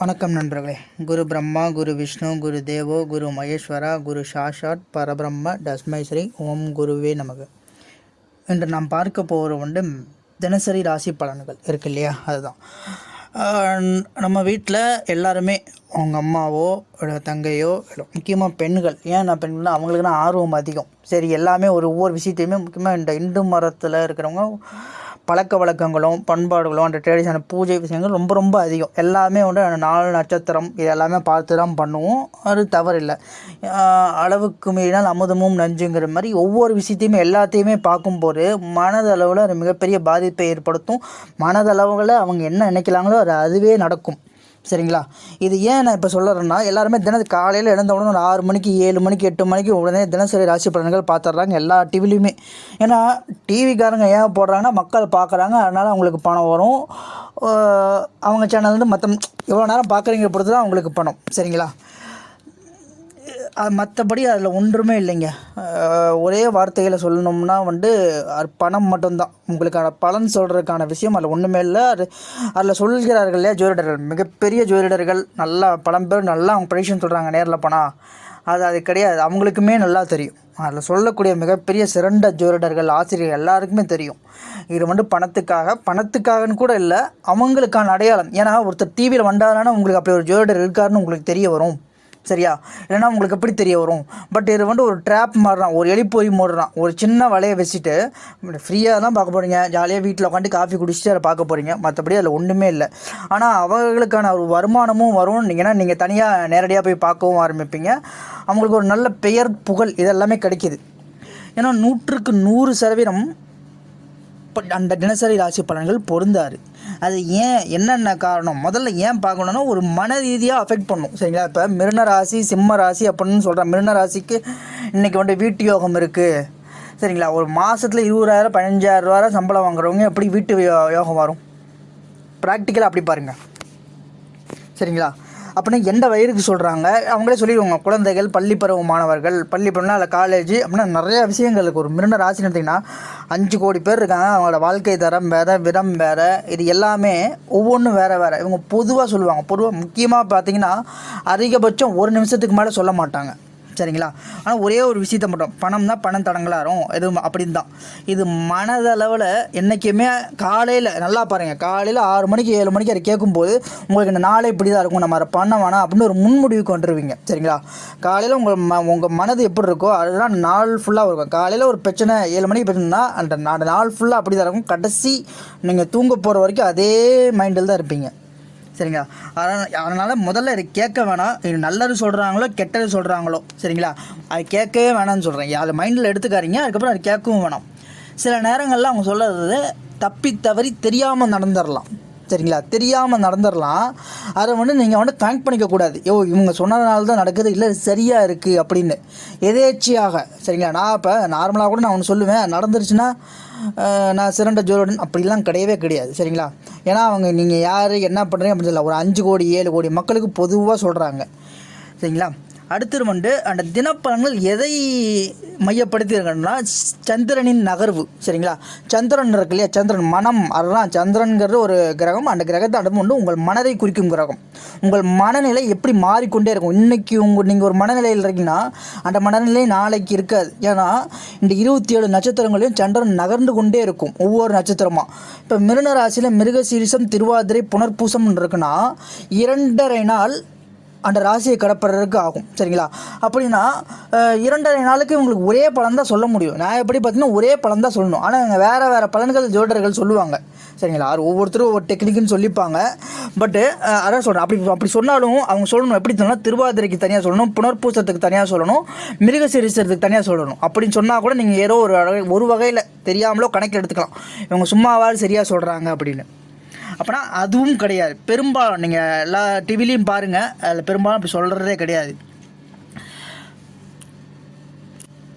வணக்கம் நண்பர்களே. குரு பிரம்மா குரு விஷ்ணு குரு தேவோ குரு மகேஸ்வரா குரு சாஷாட் பரபிரம்ம டஸ்மைஸ்ரீ ஓம் குருவே நமக்கு இன்று நாம் பார்க்க போகிற வந்து தினசரி ராசி பலன்கள் இருக்கு இல்லையா? அதுதான். நம்ம வீட்டில் எல்லாருமே அவங்க அம்மாவோ தங்கையோ இல்லை முக்கியமாக பெண்கள். ஏன் நான் பெண்கள்னா அவங்களுக்குன்னா ஆர்வம் அதிகம். சரி எல்லாமே ஒரு ஒவ்வொரு விஷயத்தையுமே முக்கியமாக இந்த இந்து மரத்தில் இருக்கிறவங்க பழக்க வழக்கங்களும் பண்பாடுகளும் அந்த ட்ரெடிஷனல் பூஜை விஷயங்கள் ரொம்ப ரொம்ப அதிகம். எல்லாமே வந்து நாலு நட்சத்திரம் இது எல்லாமே பார்த்து தான் பண்ணுவோம். அது தவறில்லை. அளவுக்கு மீறினால் அமுதமும் நஞ்சுங்கிற மாதிரி ஒவ்வொரு விஷயத்தையுமே எல்லாத்தையுமே பார்க்கும்போது மனதளவில் அது மிகப்பெரிய பாதிப்பை ஏற்படுத்தும். மனதளவில் அவங்க என்ன நினைக்கிறாங்களோ அது அதுவே நடக்கும். சரிங்களா? இது ஏன் நான் இப்போ சொல்லுறேன்னா எல்லாருமே தின காலையில் எழுந்த உடனே ஒரு ஆறு மணிக்கு ஏழு மணிக்கு எட்டு மணிக்கு உடனே தினசரி ராசி பலன்கள் பார்த்துட்றாங்க எல்லா டிவிலையுமே ஏன்னா டிவிக்காரங்க ஏன் போடுறாங்கன்னா மக்கள் பார்க்குறாங்க அதனால் அவங்களுக்கு பணம் வரும். அவங்க சேனல் வந்து மற்ற எவ்வளோ நேரம் பார்க்குறீங்க பொறுத்து தான் அவங்களுக்கு பணம். சரிங்களா? மற்றபடி அதில் ஒன்றுமே இல்லைங்க. ஒரே வார்த்தையில் சொல்லணும்னா வந்து அது பணம் மட்டும்தான். உங்களுக்கான பலன் சொல்கிறதுக்கான விஷயம் அதில் ஒன்றுமே இல்லை. அது அதில் சொல்கிறார்கள் இல்லையா ஜோதிடர்கள்? மிகப்பெரிய ஜோதிடர்கள் நல்லா பலம் பேர் நல்லா அவங்க ப்ரெடிஷன் சொல்கிறாங்க நேரில் போனால் அது அது கிடையாது. அவங்களுக்குமே நல்லா தெரியும். அதில் சொல்லக்கூடிய மிகப்பெரிய சிறந்த ஜோதிடர்கள் ஆசிரியர்கள் எல்லாருக்குமே தெரியும். இது வந்து பணத்துக்காக பணத்துக்காகன்னு கூட இல்லை அவங்களுக்கான அடையாளம். ஏன்னா ஒருத்தர் டிவியில் வந்தாதானே உங்களுக்கு அப்படி ஒரு ஜோதிடர் இருக்காருன்னு உங்களுக்கு தெரிய வரும். சரியா? இல்லைன்னா உங்களுக்கு எப்படி தெரிய வரும்? பட் இது வந்து ஒரு ட்ராப் மாறுறான் ஒரு எலிப்பொறி மூடுறான் ஒரு சின்ன வலையை வச்சுட்டு ஃப்ரீயாக தான் பார்க்க போகிறீங்க ஜாலியாக வீட்டில் உட்காந்து காஃபி குடிச்சிட்டு அதை பார்க்க போகிறீங்க மற்றபடி அதில் ஒன்றுமே இல்லை. ஆனால் அவர்களுக்கான ஒரு வருமானமும் வரும். ஏன்னா நீங்கள் தனியாக நேரடியாக போய் பார்க்கவும் ஆரம்பிப்பீங்க. அவங்களுக்கு ஒரு நல்ல பெயர் புகழ் இதெல்லாமே கிடைக்கிது. ஏன்னா நூற்றுக்கு நூறு சதவீதம் அந்த தினசரி ராசி பலன்கள் பொருந்தாது. அது ஏன் என்னென்ன காரணம்? முதல்ல ஏன் பார்க்கணுன்னா ஒரு மன ரீதியாக அஃபெக்ட் பண்ணும். சரிங்களா? இப்போ மிருன ராசி சிம்ம ராசி அப்படின்னு சொல்கிறேன் மிருன ராசிக்கு இன்றைக்கி வந்து வீட்டு யோகம் இருக்குது சரிங்களா? ஒரு மாதத்தில் இருபதாயிரம் பதினஞ்சாயிரம் ரூபா சம்பளம் வாங்குறவங்க எப்படி வீட்டு யோ- யோகம் வரும்? ப்ராக்டிக்கலாக அப்படி பாருங்கள் சரிங்களா? அப்படின்னா எந்த வயதுக்கு சொல்கிறாங்க அவங்களே சொல்லிடுவாங்க குழந்தைகள் பள்ளி பருவ மாணவர்கள் பள்ளி பருவம்னா இல்லை காலேஜ் அப்படின்னா நிறைய விஷயங்களுக்கு ஒரு மிருண்ட ராசின்னு எடுத்திங்கன்னா அஞ்சு கோடி பேர் இருக்காங்க. அவங்களோட வாழ்க்கை தரம் வேறு விதம் வேறு. இது எல்லாமே ஒவ்வொன்றும் வேறு வேறு. இவங்க பொதுவாக சொல்லுவாங்க. பொதுவாக முக்கியமாக பார்த்தீங்கன்னா அதிகபட்சம் ஒரு நிமிஷத்துக்கு மேலே சொல்ல மாட்டாங்க. சரிங்களா? ஆனால் ஒரே ஒரு விஷயத்த மட்டும் பணம் தான் பணம் தடங்களாரும் எதுவும் அப்படின்னு தான் இது மனதளவில் என்றைக்குமே காலையில் நல்லா பாருங்கள் காலையில் ஆறு மணிக்கு ஏழு மணிக்கு அதை கேட்கும்போது உங்களுக்கு இந்த நாளே இப்படி தான் இருக்கும். நம்ம அதை பண்ண வேணாம் அப்படின்னு ஒரு முன்முடிவுக்கு கொண்டுருவீங்க. சரிங்களா? காலையில் உங்கள் ம உங்கள் மனது எப்படி இருக்கோ அதுதான் நாள் ஃபுல்லாக இருக்கும். காலையில் ஒரு பிரச்சனை ஏழு மணிக்கு பிரச்சனைனா அந்த அந்த நாள் ஃபுல்லாக அப்படி தான் இருக்கும். கடைசி நீங்கள் தூங்க போகிற வரைக்கும் அதே மைண்டில் தான் இருப்பீங்க. சரிங்களா? அதனால் அதனால் முதல்ல இது கேட்க வேணாம். இது நல்லது சொல்கிறாங்களோ கெட்டது சொல்கிறாங்களோ சரிங்களா? அது கேட்கவே வேணாம்னு சொல்கிறேன் அதை மைண்டில் எடுத்துக்காரிங்க அதுக்கப்புறம் அது கேட்கவும் வேணாம். சில நேரங்களில் அவங்க சொல்கிறது தப்பி தவறி தெரியாமல் நடந்துடலாம் சரிங்களா? தெரியாமல் நடந்துடலாம் அதை வந்து நீங்கள் வந்து கனெக்ட் பண்ணிக்கக்கூடாது ஓ இவங்க சொன்னதுனால தான் நடக்குது. இல்லை சரியாக இருக்குது அப்படின்னு. எதேச்சியாக. சரிங்களா? நான் இப்போ நார்மலாக கூட நான் ஒன்று சொல்லுவேன். நடந்துருச்சுன்னா நான் சிறந்த ஜோதிடன் அப்படிலாம் கிடையவே கிடையாது. சரிங்களா? ஏன்னா அவங்க நீங்கள் யார் என்ன பண்ணுறீங்க அப்படின்னு சொல்லலாம் ஒரு அஞ்சு கோடி ஏழு கோடி மக்களுக்கு பொதுவாக சொல்கிறாங்க சரிங்களா? அடுத்தது வந்து அந்த தினப்பலன்கள் எதை மையப்படுத்தியிருக்கன்னா சந்திரனின் நகர்வு சரிங்களா? சந்திரன் இருக்கு இல்லையா? சந்திரன் மனம் அதுதான் சந்திரன்கிறது ஒரு கிரகம் அந்த கிரகத்தை அடுத்து வந்து உங்கள் மனதை குறிக்கும் கிரகம். உங்கள் மனநிலை எப்படி மாறிக்கொண்டே இருக்கும்? இன்னைக்கு உங்கள் நீங்கள் ஒரு மனநிலையில் இருக்கீங்கன்னா அந்த மனநிலை நாளைக்கு இருக்காது. ஏன்னா இந்த இருபத்தி ஏழு நட்சத்திரங்களையும் சந்திரன் நகர்ந்து கொண்டே இருக்கும் ஒவ்வொரு நட்சத்திரமாக இப்போ மிருன ராசியில் மிருகசீரிசம் திருவாதிரை புனர்பூசம் இருக்குன்னா இரண்டரை நாள் அந்த ராசியை கடப்படுறதுக்கு ஆகும். சரிங்களா? அப்படின்னா இரண்டரை நாளுக்கு உங்களுக்கு ஒரே பலன் தான் சொல்ல முடியும். நான் எப்படி பார்த்தீங்கன்னா ஒரே பலன் தான் சொல்லணும். ஆனால் இங்கே வேறு வேறு பலன்கள் ஜோடர்கள் சொல்லுவாங்க. சரிங்களா? அது ஒவ்வொருத்தரும் ஒவ்வொரு டெக்னிக்குன்னு சொல்லிப்பாங்க. பட்டு அதான் சொல்கிறேன் அப்படி அப்படி சொன்னாலும் அவங்க சொல்லணும். எப்படி சொன்னால் திருவாதிரைக்கு தனியாக சொல்லணும். புனர்பூசத்துக்கு தனியாக சொல்லணும். மிருகசீரிசத்துக்கு தனியாக சொல்லணும். அப்படின்னு சொன்னால் கூட நீங்கள் ஏதோ ஒரு வகை- ஒரு வகையில் தெரியாமலோ கணக்கில் எடுத்துக்கலாம். இவங்க சும்மாவால் சரியாக சொல்கிறாங்க அப்படின்னு. அப்போனா அதுவும் கிடையாது. பெரும்பாலும் நீங்கள் எல்லா டிவிலையும் பாருங்கள் அதில் பெரும்பாலும் அப்படி சொல்கிறதே கிடையாது.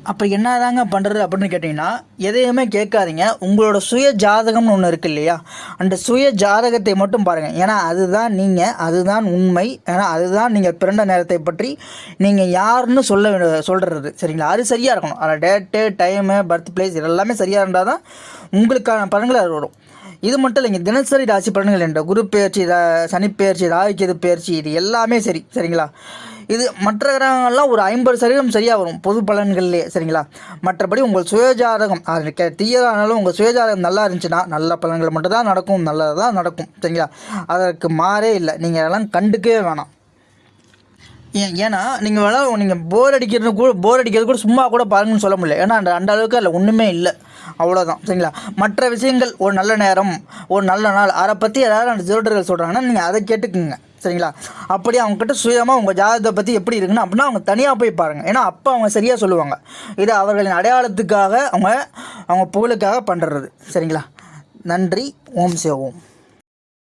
அப்போ என்னதாங்க பண்ணுறது அப்படின்னு கேட்டிங்கன்னா எதையுமே கேட்காதீங்க. உங்களோட சுய ஜாதகம்னு ஒன்று இருக்குது இல்லையா? அந்த சுய ஜாதகத்தை மட்டும் பாருங்கள் ஏன்னா அதுதான் நீங்கள் அதுதான் உண்மை. ஏன்னா அதுதான் நீங்கள் பிறந்த நேரத்தை பற்றி நீங்கள் யாருன்னு சொல்ல சொல்கிறது சரிங்களா? அது சரியாக இருக்கணும். அதில் டேட்டு டைமு பர்த் பிளேஸ் இதெல்லாமே சரியாக இருந்தால் தான் உங்களுக்கான பலன்கள் அது வரும். இது மட்டும் இல்லைங்க தினசரி ராசி பலன்கள் என்ற குரு பெயர்ச்சி சனிப்பெயர்ச்சி சனி பெயர்ச்சி பெயர்ச்சி இது எல்லாமே சரி சரிங்களா? இது மற்ற கிரகங்கள்லாம் ஒரு ஐம்பது சதவீதம் சரியாக வரும் பொது பலன்கள்லேயே சரிங்களா? மற்றபடி உங்கள் சுயஜாதகம் அது தீயதானாலும் உங்கள் சுயஜாதகம் நல்லா இருந்துச்சுன்னா நல்ல பலன்கள் மட்டும்தான் நடக்கும் நல்லதாக தான் நடக்கும் சரிங்களா? அதற்கு மாறே இல்லை நீங்கள் அதெல்லாம் கண்டுக்கவே வேணாம். ஏன்னா நீங்கள் வேணா நீங்கள் போர் அடிக்கிறது கூட போர் அடிக்கிறது கூட சும்மா கூட பாருங்கன்னு சொல்ல முடியல. ஏன்னா அந்த அந்த அளவுக்கு அதில் ஒன்றுமே இல்லை. அவ்வளோதான் சரிங்களா? மற்ற விஷயங்கள் ஒரு நல்ல நேரம் ஒரு நல்ல நாள் அதை பற்றி ஏதாவது அந்த திருடர்கள் சொல்கிறாங்கன்னா நீங்கள் அதை கேட்டுக்குங்க. சரிங்களா? அப்படியே அவங்ககிட்ட சுயமாக உங்கள் ஜாதகத்தை பற்றி எப்படி இருக்குன்னு அப்படின்னா அவங்க தனியாக போய் பாருங்கள் ஏன்னா அப்போ அவங்க சரியாக சொல்லுவாங்க. இது அவர்களின் அடையாளத்துக்காக அவங்க அவங்க புகழுக்காக பண்ணுறது சரிங்களா? நன்றி. ஓம் சேவோம்